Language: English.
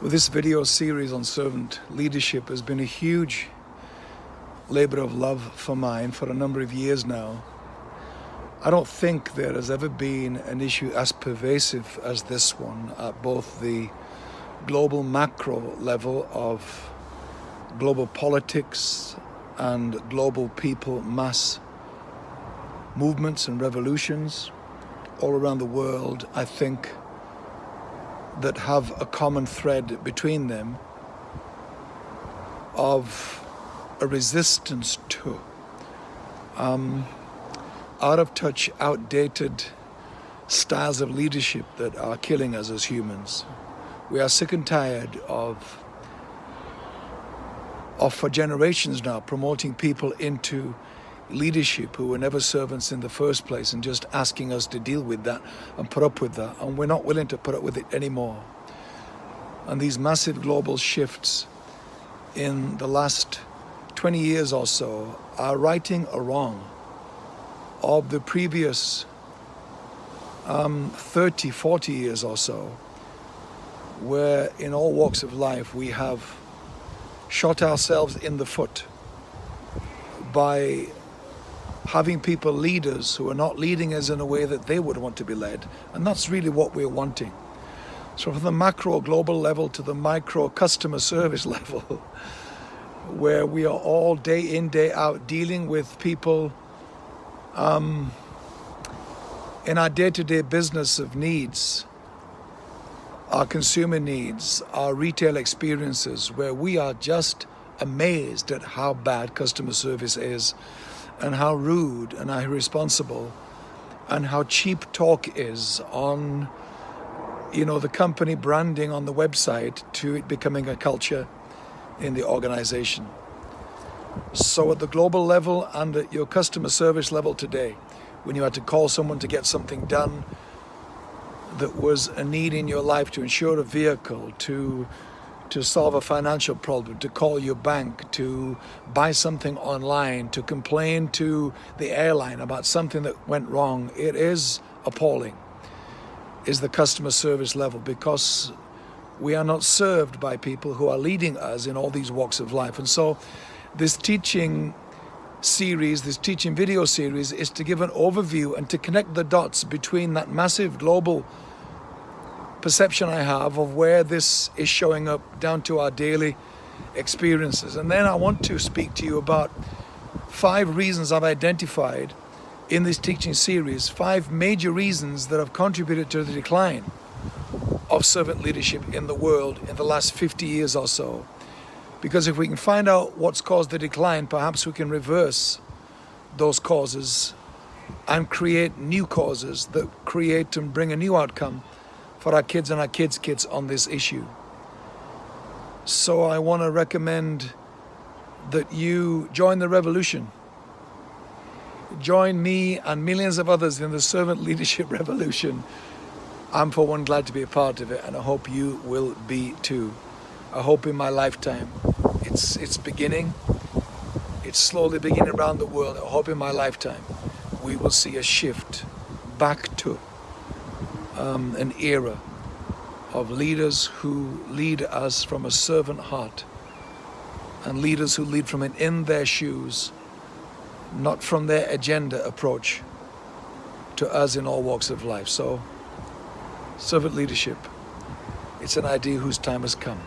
Well, this video series on servant leadership has been a huge labor of love for mine for a number of years now. I don't think there has ever been an issue as pervasive as this one at both the global macro level of global politics and global people mass movements and revolutions all around the world. I think that have a common thread between them of a resistance to um, out of touch, outdated styles of leadership that are killing us as humans. We are sick and tired of, of for generations now, promoting people into leadership who were never servants in the first place and just asking us to deal with that and put up with that. And we're not willing to put up with it anymore. And these massive global shifts in the last 20 years or so are righting a wrong of the previous um, 30, 40 years or so, where in all walks of life we have shot ourselves in the foot by having people leaders who are not leading us in a way that they would want to be led. And that's really what we're wanting. So from the macro global level to the micro customer service level, where we are all day in, day out dealing with people um, in our day-to-day -day business of needs, our consumer needs, our retail experiences, where we are just amazed at how bad customer service is and how rude and how irresponsible and how cheap talk is on you know the company branding on the website to it becoming a culture in the organization. So at the global level and at your customer service level today when you had to call someone to get something done that was a need in your life to insure a vehicle to to solve a financial problem, to call your bank, to buy something online, to complain to the airline about something that went wrong. It is appalling, is the customer service level because we are not served by people who are leading us in all these walks of life. And so this teaching series, this teaching video series is to give an overview and to connect the dots between that massive global perception I have of where this is showing up down to our daily experiences. And then I want to speak to you about five reasons I've identified in this teaching series, five major reasons that have contributed to the decline of servant leadership in the world in the last 50 years or so. Because if we can find out what's caused the decline, perhaps we can reverse those causes and create new causes that create and bring a new outcome for our kids and our kids' kids on this issue. So I want to recommend that you join the revolution. Join me and millions of others in the servant leadership revolution. I'm for one glad to be a part of it and I hope you will be too. I hope in my lifetime it's it's beginning. It's slowly beginning around the world. I hope in my lifetime we will see a shift back to um, an era of leaders who lead us from a servant heart and leaders who lead from an in their shoes, not from their agenda approach to us in all walks of life. So, servant leadership, it's an idea whose time has come.